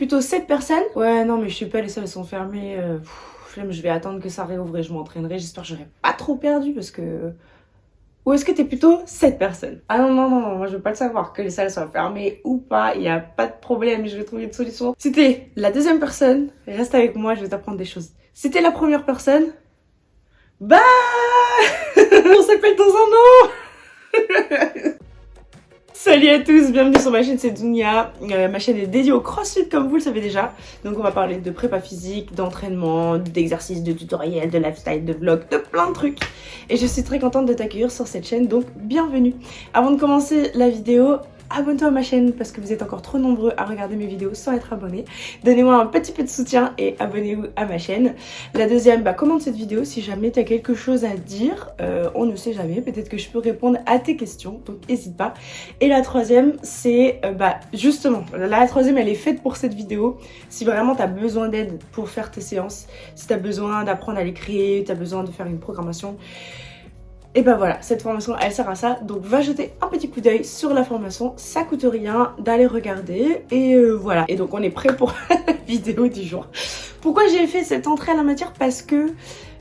plutôt cette personne Ouais, non, mais je sais pas, les salles sont fermées. Euh, je vais attendre que ça réouvre et je m'entraînerai. J'espère que j'aurai pas trop perdu parce que... Ou est-ce que t'es plutôt cette personne Ah non, non, non, non, moi je veux pas le savoir, que les salles soient fermées ou pas, il y a pas de problème, je vais trouver une solution. C'était la deuxième personne, reste avec moi, je vais t'apprendre des choses. C'était la première personne, bah On s'appelle dans un an Salut à tous, bienvenue sur ma chaîne, c'est Dunia. Euh, ma chaîne est dédiée au crossfit comme vous le savez déjà. Donc on va parler de prépa physique, d'entraînement, d'exercices, de tutoriels, de lifestyle, de vlog, de plein de trucs. Et je suis très contente de t'accueillir sur cette chaîne, donc bienvenue. Avant de commencer la vidéo, abonne-toi à ma chaîne parce que vous êtes encore trop nombreux à regarder mes vidéos sans être abonné. Donnez-moi un petit peu de soutien et abonnez-vous à ma chaîne. La deuxième, bah, commente cette vidéo si jamais tu quelque chose à dire. Euh, on ne sait jamais, peut-être que je peux répondre à tes questions, donc n'hésite pas. Et la troisième, c'est euh, bah, justement, la troisième elle est faite pour cette vidéo. Si vraiment tu besoin d'aide pour faire tes séances, si tu as besoin d'apprendre à les créer, tu as besoin de faire une programmation, et ben voilà, cette formation elle sert à ça, donc va jeter un petit coup d'œil sur la formation, ça coûte rien d'aller regarder et euh, voilà. Et donc on est prêt pour la vidéo du jour. Pourquoi j'ai fait cette entrée à la matière? Parce que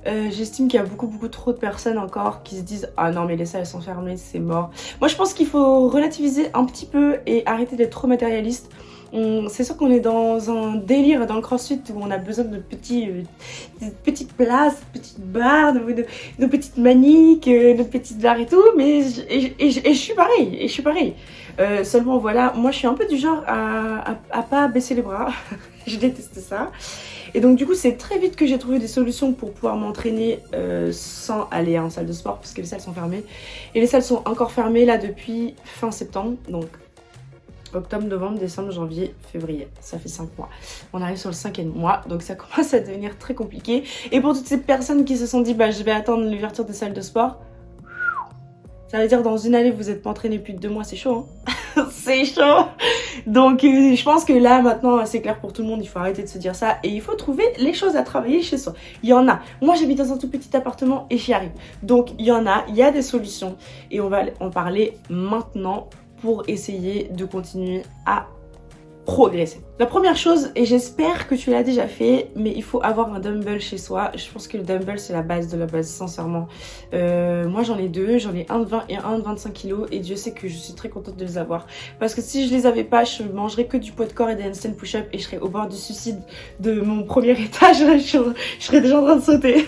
euh, j'estime qu'il y a beaucoup beaucoup trop de personnes encore qui se disent ah non mais les salles sont fermées c'est mort. Moi je pense qu'il faut relativiser un petit peu et arrêter d'être trop matérialiste c'est sûr qu'on est dans un délire dans le crossfit où on a besoin de petits, euh, petites places, de petites barres, de, petites maniques, euh, de petites barres et tout, mais et, je suis pareil, et je suis pareil. Euh, seulement voilà, moi je suis un peu du genre à, à, pas baisser les bras, je déteste ça. Et donc du coup c'est très vite que j'ai trouvé des solutions pour pouvoir m'entraîner sans aller en salle de sport parce que les salles sont fermées. Et les salles sont encore fermées là depuis fin septembre, donc octobre, novembre, décembre, janvier, février. Ça fait 5 mois. On arrive sur le cinquième mois, donc ça commence à devenir très compliqué. Et pour toutes ces personnes qui se sont dit, bah je vais attendre l'ouverture des salles de sport, ça veut dire dans une année, vous n'êtes pas entraîné plus de deux mois, c'est chaud, hein C'est chaud Donc euh, je pense que là, maintenant, c'est clair pour tout le monde, il faut arrêter de se dire ça. Et il faut trouver les choses à travailler chez soi. Il y en a. Moi, j'habite dans un tout petit appartement et j'y arrive. Donc il y en a, il y a des solutions. Et on va en parler maintenant pour essayer de continuer à progresser. La première chose, et j'espère que tu l'as déjà fait, mais il faut avoir un dumbbell chez soi. Je pense que le dumbbell, c'est la base de la base, sincèrement. Euh, moi, j'en ai deux. J'en ai un de 20 et un de 25 kilos. Et Dieu sait que je suis très contente de les avoir. Parce que si je les avais pas, je mangerais que du poids de corps et des handstand push-up. Et je serais au bord du suicide de mon premier étage. je serais déjà en train de sauter.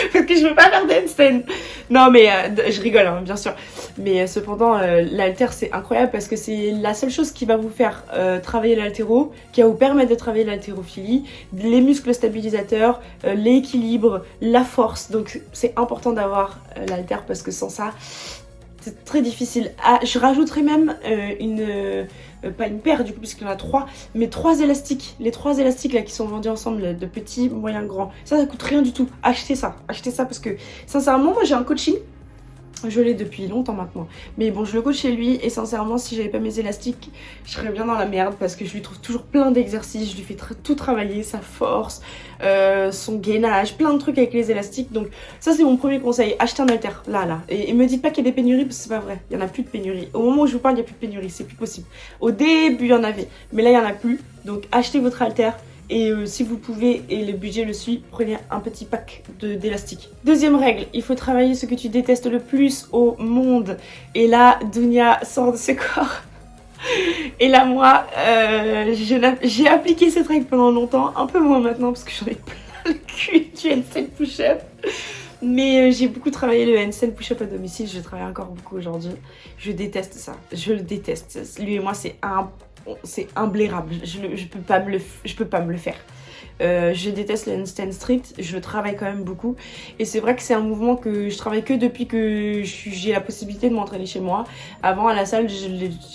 parce que je veux pas faire d'handstand. Non, mais euh, je rigole, hein, bien sûr. Mais euh, cependant, euh, l'alter, c'est incroyable parce que c'est la seule chose qui va vous faire travailler l'altéro, qui va vous permettre de travailler l'haltérophilie, les muscles stabilisateurs, l'équilibre, la force. Donc, c'est important d'avoir l'alter parce que sans ça, c'est très difficile. Ah, je rajouterai même une... pas une paire du coup puisqu'il y en a trois, mais trois élastiques. Les trois élastiques là qui sont vendus ensemble, de petits, moyens, grands. Ça, ça coûte rien du tout. Achetez ça, achetez ça parce que sincèrement, moi j'ai un coaching je l'ai depuis longtemps maintenant. Mais bon, je le coach chez lui et sincèrement, si j'avais pas mes élastiques, je serais bien dans la merde parce que je lui trouve toujours plein d'exercices. Je lui fais tout travailler, sa force, euh, son gainage, plein de trucs avec les élastiques. Donc ça, c'est mon premier conseil. Achetez un alter, là, là. Et, me dites pas qu'il y a des pénuries parce que c'est pas vrai. Il y en a plus de pénuries. Au moment où je vous parle, il y a plus de pénuries. C'est plus possible. Au début, il y en avait. Mais là, il y en a plus. Donc achetez votre alter et euh, si vous pouvez et le budget le suit, prenez un petit pack d'élastiques. Deuxième règle, il faut travailler ce que tu détestes le plus au monde. Et là, Dunia sort de ses corps. Et là, moi, euh, j'ai appliqué cette règle pendant longtemps, un peu moins maintenant parce que j'en ai plein le cul du handstand push-up. Mais euh, j'ai beaucoup travaillé le handstand push-up à domicile, je travaille encore beaucoup aujourd'hui. Je déteste ça, je le déteste. Lui et moi, c'est un c'est imblairable. Je, je, peux pas me le, je peux pas me le faire. Euh, je déteste le handstand strict, je travaille quand même beaucoup. Et c'est vrai que c'est un mouvement que je travaille que depuis que j'ai la possibilité de m'entraîner chez moi. Avant, à la salle, je,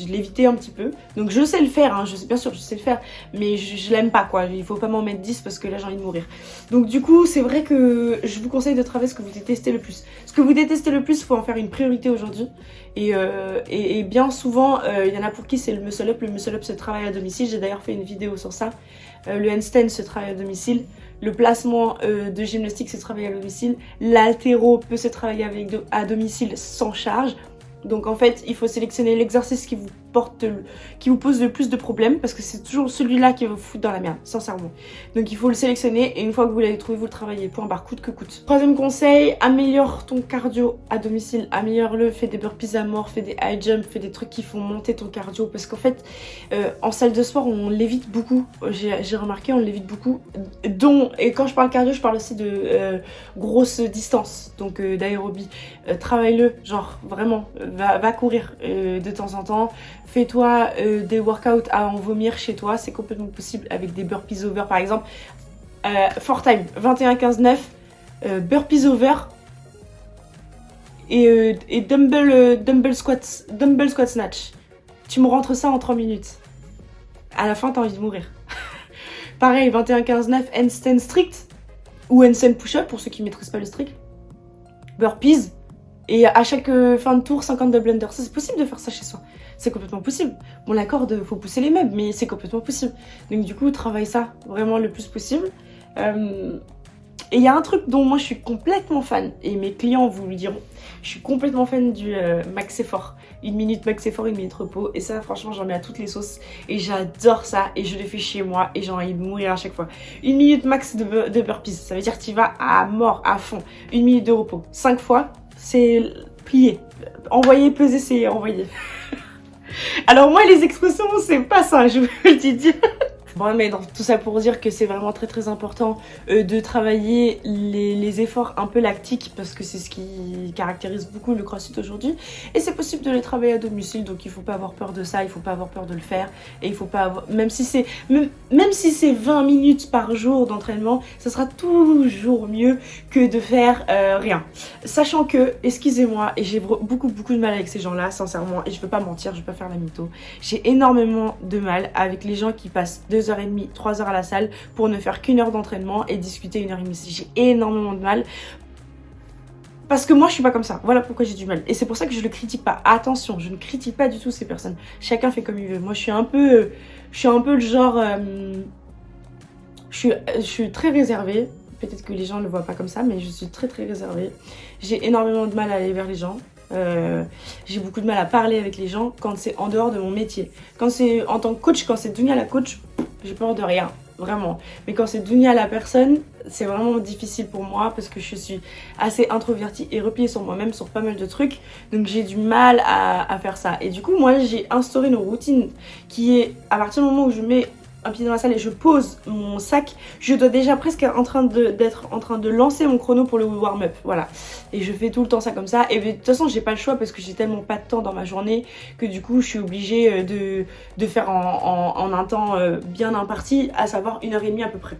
l'évitais un petit peu. Donc je sais le faire, hein, je sais bien sûr, je sais le faire. Mais je, l'aime pas, quoi. Il faut pas m'en mettre 10 parce que là, j'ai envie de mourir. Donc du coup, c'est vrai que je vous conseille de travailler ce que vous détestez le plus. Ce que vous détestez le plus, il faut en faire une priorité aujourd'hui. Et, euh, et, bien souvent, euh, il y en a pour qui c'est le muscle up. Le muscle up se travaille à domicile. J'ai d'ailleurs fait une vidéo sur ça. Euh, le handstand se travaille à domicile. Le placement de gymnastique se travaille à domicile. L'altéro peut se travailler à domicile sans charge. Donc en fait, il faut sélectionner l'exercice qui vous qui vous pose le plus de problèmes parce que c'est toujours celui-là qui va vous foutre dans la merde, sincèrement. Donc il faut le sélectionner et une fois que vous l'avez trouvé, vous le travaillez. Point barre, coûte que coûte. Troisième conseil, améliore ton cardio à domicile, améliore-le, fais des burpees à mort, fais des high jump, fais des trucs qui font monter ton cardio parce qu'en fait, euh, en salle de sport, on l'évite beaucoup. J'ai remarqué, on l'évite beaucoup. Dont, et quand je parle cardio, je parle aussi de euh, grosse distance, donc euh, d'aérobie. Travaille-le, genre vraiment, va courir de temps en temps. Fais-toi des workouts à en vomir chez toi, c'est complètement possible avec des burpees over par exemple. for time, 21-15-9, burpees over, et, et dumbbell, dumbbell, squat, dumbbell squat snatch. Tu me rentres ça en 3 minutes. À la fin, t'as envie de mourir. Pareil, 21-15-9, handstand strict. Ou handstand push-up pour ceux qui ne maîtrisent pas le strict. Burpees. Et à chaque fin de tour, 50 double under. Ça, c'est possible de faire ça chez soi. C'est complètement possible. Bon, la corde, faut pousser les meubles, mais c'est complètement possible. Donc, du coup, travaille ça vraiment le plus possible. Euh, et il y a un truc dont moi je suis complètement fan, et mes clients vous le diront, je suis complètement fan du euh, max effort. Une minute max effort, une minute repos, et ça franchement j'en mets à toutes les sauces, et j'adore ça, et je le fais chez moi, et j'ai envie de mourir à chaque fois. Une minute max de, de burpees, ça veut dire que tu vas à mort, à fond. Une minute de repos, 5 fois, c'est plié. Envoyer, peser, c'est envoyer. Alors moi les expressions c'est pas ça, je vous le dis. Bon, mais tout ça pour dire que c'est vraiment très très important euh, de travailler les, efforts un peu lactiques parce que c'est ce qui caractérise beaucoup le crossfit aujourd'hui. Et c'est possible de les travailler à domicile, donc il faut pas avoir peur de ça, il faut pas avoir peur de le faire. Et il faut pas avoir... Même si c'est même, si c'est 20 minutes par jour d'entraînement, ça sera toujours mieux que de faire euh, rien. Sachant que, excusez-moi, et j'ai beaucoup beaucoup de mal avec ces gens-là, sincèrement, et je veux pas mentir, je veux pas faire la mytho, j'ai énormément de mal avec les gens qui passent deux 2h30, 3h à la salle pour ne faire qu'une heure d'entraînement et discuter une heure et demie. J'ai énormément de mal. Parce que moi, je suis pas comme ça. Voilà pourquoi j'ai du mal. Et c'est pour ça que je le critique pas. Attention, je ne critique pas du tout ces personnes. Chacun fait comme il veut. Moi, je suis un peu... Je suis un peu le genre... Euh, je, suis, je suis très réservée. Peut-être que les gens ne le voient pas comme ça, mais je suis très très réservée. J'ai énormément de mal à aller vers les gens. Euh, j'ai beaucoup de mal à parler avec les gens quand c'est en dehors de mon métier. Quand c'est en tant que coach, quand c'est Dunia la coach, j'ai peur de rien, vraiment. Mais quand c'est Dunia la personne, c'est vraiment difficile pour moi parce que je suis assez introvertie et repliée sur moi-même sur pas mal de trucs. Donc j'ai du mal à, à, faire ça. Et du coup, moi, j'ai instauré une routine qui est, à partir du moment où je mets un pied dans la salle et je pose mon sac, je dois déjà presque en train d'être en train de lancer mon chrono pour le warm-up. Voilà. Et je fais tout le temps ça comme ça. Et de toute façon, j'ai pas le choix parce que j'ai tellement pas de temps dans ma journée que du coup, je suis obligée euh, de, faire en, un temps euh, bien imparti, à savoir une heure et demie à peu près.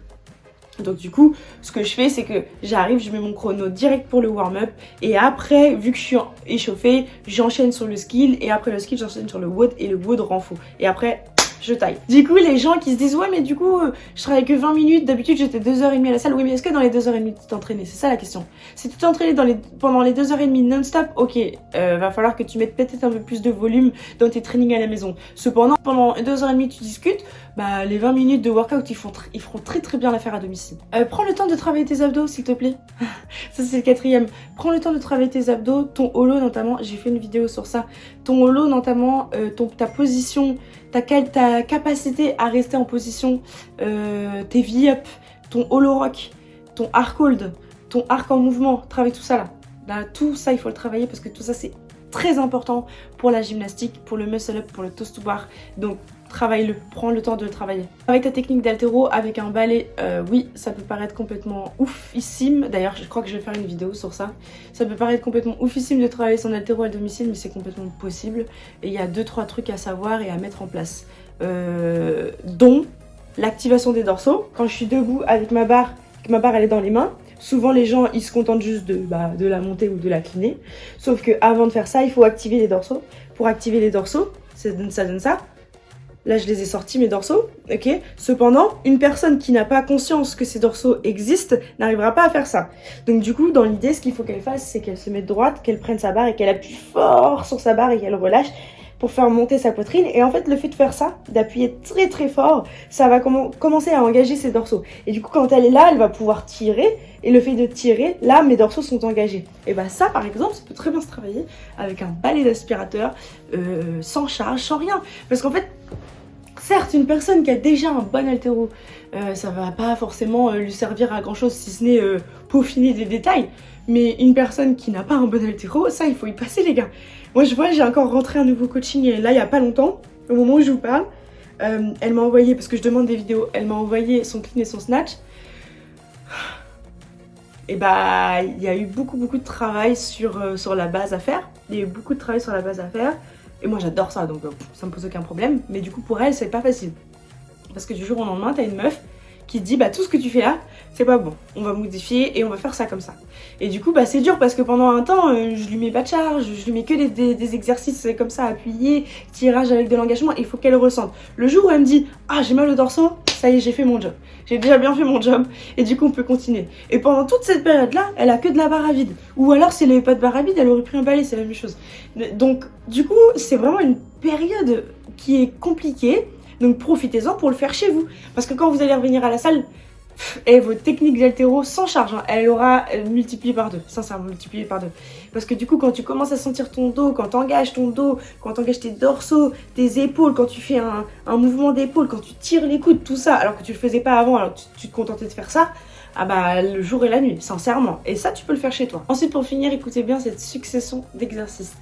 Donc du coup, ce que je fais, c'est que j'arrive, je mets mon chrono direct pour le warm-up et après, vu que je suis échauffée, j'enchaîne sur le skill et après le skill, j'enchaîne sur le wood et le wood rend faux. Et après, je taille. Du coup, les gens qui se disent ouais mais du coup, euh, je travaille que 20 minutes, d'habitude j'étais 2h30 à la salle. Oui mais est-ce que dans les 2h30 tu t'entraînais? C'est ça la question. Si tu t'entraînais les... pendant les 2h30 non-stop, ok, euh, va falloir que tu mettes peut-être un peu plus de volume dans tes trainings à la maison. Cependant, pendant 2h30 tu discutes, bah les 20 minutes de workout ils, font feront très très bien l'affaire à domicile. Euh, prends le temps de travailler tes abdos s'il te plaît. ça c'est le quatrième. Prends le temps de travailler tes abdos, ton holo notamment, j'ai fait une vidéo sur ça. Ton holo notamment, ton, ta position, ta, ta capacité à rester en position, euh, tes V-up, ton hollow rock, ton arc hold, ton arc en mouvement, travaille tout ça là. Là, tout ça, il faut le travailler parce que tout ça, c'est très important pour la gymnastique, pour le muscle up, pour le toast to bar. Donc, travaille-le, prends le temps de le travailler. Avec ta technique d'altéro, avec un balai, euh, oui, ça peut paraître complètement oufissime. D'ailleurs, je crois que je vais faire une vidéo sur ça. Ça peut paraître complètement oufissime de travailler son altéro à domicile, mais c'est complètement possible. Et il y a deux trois trucs à savoir et à mettre en place. Euh, dont l'activation des dorsaux. Quand je suis debout avec ma barre, que ma barre elle est dans les mains, souvent les gens ils se contentent juste de, bah, de la monter ou de la cliner. Sauf que avant de faire ça, il faut activer les dorsaux. Pour activer les dorsaux, ça donne ça. Donne ça. Là, je les ai sortis, mes dorsaux, ok? Cependant, une personne qui n'a pas conscience que ces dorsaux existent n'arrivera pas à faire ça. Donc du coup, dans l'idée, ce qu'il faut qu'elle fasse, c'est qu'elle se mette droite, qu'elle prenne sa barre et qu'elle appuie fort sur sa barre et qu'elle relâche pour faire monter sa poitrine. Et en fait, le fait de faire ça, d'appuyer très très fort, ça va commencer à engager ses dorsaux. Et du coup, quand elle est là, elle va pouvoir tirer. Et le fait de tirer, là, mes dorsaux sont engagés. Et bah ça, par exemple, ça peut très bien se travailler avec un balai d'aspirateur, euh, sans charge, sans rien. Parce qu'en fait, certes, une personne qui a déjà un bon altéro, euh, ça va pas forcément euh, lui servir à grand chose si ce n'est peaufiner des détails. Mais une personne qui n'a pas un bon altéro, ça, il faut y passer, les gars. Moi, je vois, j'ai encore rentré un nouveau coaching là, il y a pas longtemps, au moment où je vous parle. elle m'a envoyé, parce que je demande des vidéos, elle m'a envoyé son clean et son snatch et bah il y a eu beaucoup beaucoup de travail euh, sur la base à faire. Il y a eu beaucoup de travail sur la base à faire. Et moi j'adore ça donc euh, ça me pose aucun problème. Mais du coup pour elle c'est pas facile. Parce que du jour au lendemain t'as une meuf qui dit bah tout ce que tu fais là c'est pas bon on va modifier et on va faire ça comme ça et du coup bah c'est dur parce que pendant un temps euh, je lui mets pas de charge je lui mets que des, exercices comme ça appuyés tirage avec de l'engagement il faut qu'elle ressente le jour où elle me dit ah j'ai mal au dorsaux ça y est j'ai fait mon job. J'ai déjà bien fait mon job et du coup on peut continuer. Et pendant toute cette période là elle a que de la barre à vide. Ou alors si elle avait pas de barre à vide elle aurait pris un balai c'est la même chose. Donc du coup c'est vraiment une période qui est compliquée. Donc profitez-en pour le faire chez vous. Parce que quand vous allez revenir à la salle, et votre technique d'altéro sans charge, hein, elle aura multiplié par deux, sincèrement multiplié par deux. Parce que du coup, quand tu commences à sentir ton dos, quand tu engages ton dos, quand tu engages tes dorsaux, tes épaules, quand tu fais un, mouvement d'épaule, quand tu tires les coudes, tout ça, alors que tu le faisais pas avant, alors tu, tu te contentais de faire ça, ah bah le jour et la nuit, sincèrement. Et ça, tu peux le faire chez toi. Ensuite, pour finir, écoutez bien cette succession d'exercices.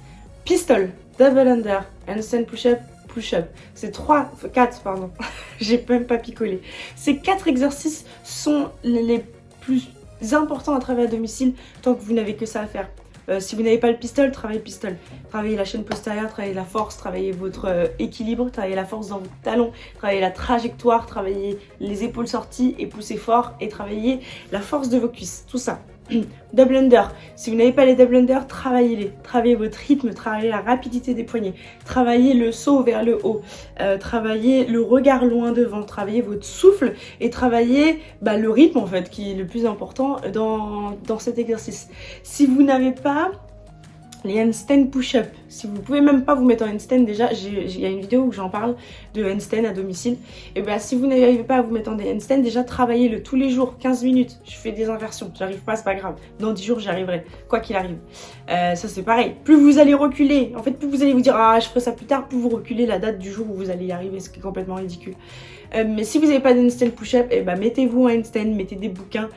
Pistol, double under, handstand push-up, C'est 3, 4, pardon, j'ai même pas picolé. Ces 4 exercices sont les plus importants à travailler à domicile tant que vous n'avez que ça à faire. Euh, si vous n'avez pas le pistol, travaillez le pistol. Travaillez la chaîne postérieure, travaillez la force, travaillez votre euh, équilibre, travaillez la force dans vos talons, travaillez la trajectoire, travaillez les épaules sorties et poussez fort et travaillez la force de vos cuisses. Tout ça. double under. Si vous n'avez pas les double under, travaillez-les. Travaillez votre rythme, travaillez la rapidité des poignets, travaillez le saut vers le haut, euh, travaillez le regard loin devant, travaillez votre souffle et travaillez bah, le rythme en fait qui est le plus important dans, dans cet exercice. Si vous n'avez pas les handstand push-up. Si vous pouvez même pas vous mettre en handstand, déjà, il y a une vidéo où j'en parle de handstand à domicile. Et bien, si vous n'arrivez pas à vous mettre en handstand, déjà, travaillez-le tous les jours, 15 minutes. Je fais des inversions, j'arrive pas, c'est pas grave. Dans 10 jours, j'y arriverai, quoi qu'il arrive. Euh, ça, c'est pareil. Plus vous allez reculer, en fait, plus vous allez vous dire, ah, je ferai ça plus tard, plus vous reculez la date du jour où vous allez y arriver, ce qui est complètement ridicule. Euh, mais si vous n'avez pas de handstand push-up, et eh ben, mettez-vous en handstand, mettez des bouquins,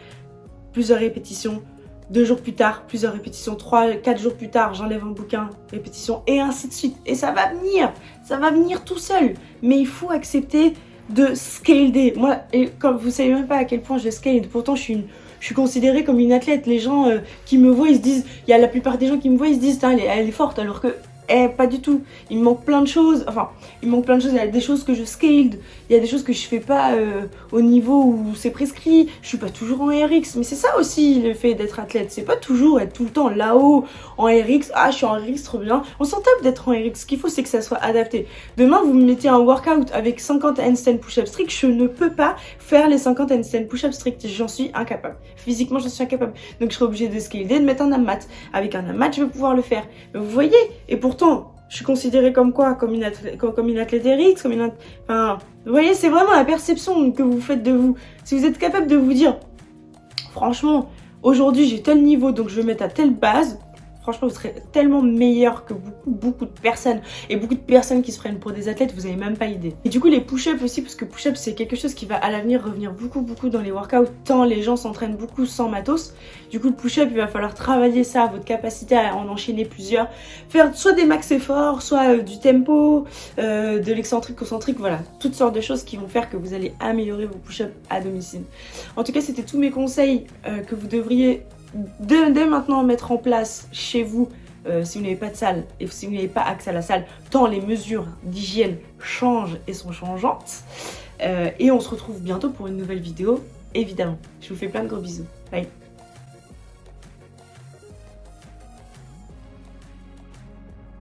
plusieurs répétitions, deux jours plus tard, plusieurs répétitions, trois, quatre jours plus tard, j'enlève un bouquin, répétition, et ainsi de suite. Et ça va venir, ça va venir tout seul. Mais il faut accepter de scaler. Moi, et comme vous savez même pas à quel point je scale, pourtant je suis je suis considérée comme une athlète. Les gens euh, qui me voient, ils se disent, il y a la plupart des gens qui me voient, ils se disent, elle est forte, alors que eh, pas du tout. Il me manque plein de choses. Enfin, il me manque plein de choses. Il y a des choses que je scaled. Il y a des choses que je fais pas euh, au niveau où c'est prescrit. Je suis pas toujours en RX. Mais c'est ça aussi le fait d'être athlète. C'est pas toujours être tout le temps là-haut en RX. Ah, je suis en RX, trop bien. On s'en tape d'être en RX. Ce qu'il faut, c'est que ça soit adapté. Demain, vous me mettez un workout avec 50 handstand push-up strict. Je ne peux pas faire les 50 handstand push-up strict. J'en suis incapable. Physiquement, j'en suis incapable. Donc, je serai obligée de scaler, de mettre un amat. Avec un amat, je vais pouvoir le faire. Vous voyez? Et je suis considérée comme quoi Comme une athlète, comme une athlète RX, comme une... Enfin, vous voyez, c'est vraiment la perception que vous faites de vous. Si vous êtes capable de vous dire, franchement, aujourd'hui j'ai tel niveau, donc je vais mettre à telle base, franchement, vous serez tellement meilleur que beaucoup, beaucoup de personnes. Et beaucoup de personnes qui se prennent pour des athlètes, vous avez même pas idée. Et du coup, les push-ups aussi, parce que push-up, c'est quelque chose qui va à l'avenir revenir beaucoup, beaucoup dans les workouts, tant les gens s'entraînent beaucoup sans matos. Du coup, le push-up, il va falloir travailler ça, votre capacité à en enchaîner plusieurs. Faire soit des max efforts, soit euh, du tempo, euh, de l'excentrique, concentrique, voilà. Toutes sortes de choses qui vont faire que vous allez améliorer vos push-ups à domicile. En tout cas, c'était tous mes conseils euh, que vous devriez dès, maintenant mettre en place chez vous euh, si vous n'avez pas de salle et si vous n'avez pas accès à la salle, tant les mesures d'hygiène changent et sont changeantes. Euh, et on se retrouve bientôt pour une nouvelle vidéo, évidemment. Je vous fais plein de gros bisous. Bye